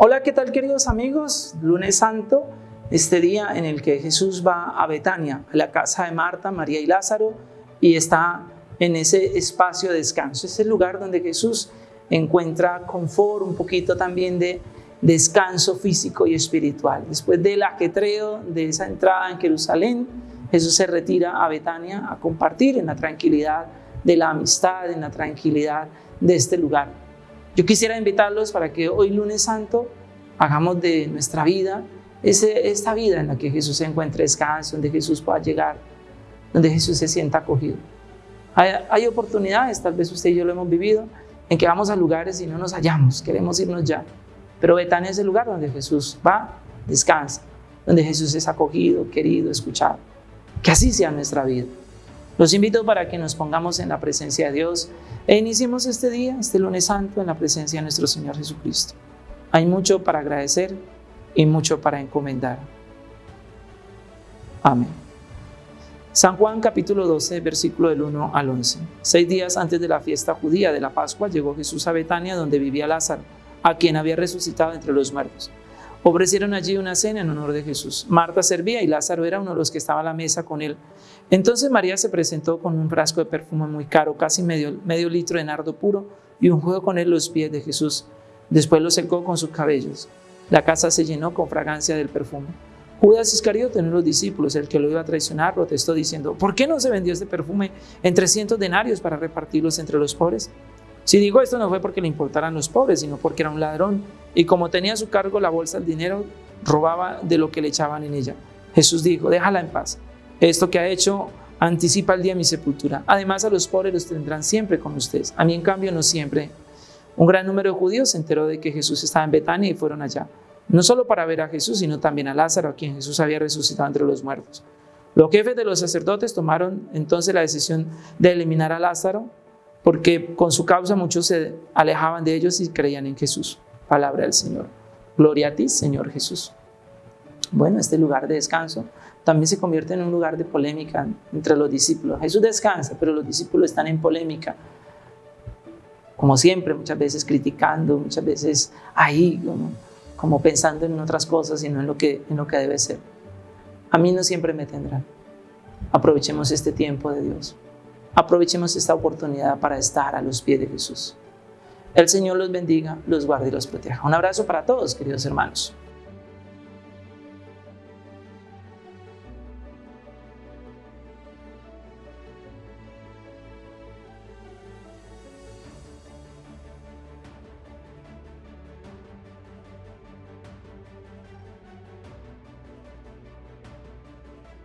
Hola, ¿qué tal queridos amigos? Lunes Santo, este día en el que Jesús va a Betania, a la casa de Marta, María y Lázaro, y está en ese espacio de descanso. Es el lugar donde Jesús encuentra confort, un poquito también de descanso físico y espiritual. Después del ajetreo de esa entrada en Jerusalén, Jesús se retira a Betania a compartir en la tranquilidad de la amistad, en la tranquilidad de este lugar. Yo quisiera invitarlos para que hoy lunes santo hagamos de nuestra vida ese, esta vida en la que Jesús se encuentre descanso, donde Jesús pueda llegar, donde Jesús se sienta acogido. Hay, hay, oportunidades, tal vez usted y yo lo hemos vivido, en que vamos a lugares y no nos hallamos, queremos irnos ya. Pero Betania es el lugar donde Jesús va, descansa, donde Jesús es acogido, querido, escuchado. Que así sea nuestra vida. Los invito para que nos pongamos en la presencia de Dios e iniciemos este día, este lunes santo, en la presencia de nuestro Señor Jesucristo. Hay mucho para agradecer y mucho para encomendar. Amén. San Juan capítulo 12, versículo del 1 al 11. Seis días antes de la fiesta judía de la Pascua llegó Jesús a Betania donde vivía Lázaro, a quien había resucitado entre los muertos. Ofrecieron allí una cena en honor de Jesús. Marta servía y Lázaro era uno de los que estaba a la mesa con él. Entonces María se presentó con un frasco de perfume muy caro, casi medio, medio litro de nardo puro, y ungió con él los pies de Jesús. Después lo secó con sus cabellos. La casa se llenó con fragancia del perfume. Judas Iscariote, uno de los discípulos, el que lo iba a traicionar, protestó diciendo, ¿por qué no se vendió este perfume en 300 denarios para repartirlos entre los pobres? Si digo esto no fue porque le importaran los pobres, sino porque era un ladrón y como tenía a su cargo la bolsa del dinero, robaba de lo que le echaban en ella. Jesús dijo, déjala en paz. Esto que ha hecho anticipa el día de mi sepultura. Además a los pobres los tendrán siempre con ustedes. A mí en cambio no siempre. Un gran número de judíos se enteró de que Jesús estaba en Betania y fueron allá. No solo para ver a Jesús, sino también a Lázaro, a quien Jesús había resucitado entre los muertos. Los jefes de los sacerdotes tomaron entonces la decisión de eliminar a Lázaro porque con su causa muchos se alejaban de ellos y creían en Jesús. Palabra del Señor. Gloria a ti, Señor Jesús. Bueno, este lugar de descanso también se convierte en un lugar de polémica entre los discípulos. Jesús descansa, pero los discípulos están en polémica. Como siempre, muchas veces criticando, muchas veces ahí, como, pensando en otras cosas y no en lo, que, en lo que debe ser. A mí no siempre me tendrán. Aprovechemos este tiempo de Dios. Aprovechemos esta oportunidad para estar a los pies de Jesús. El Señor los bendiga, los guarde y los proteja. Un abrazo para todos, queridos hermanos.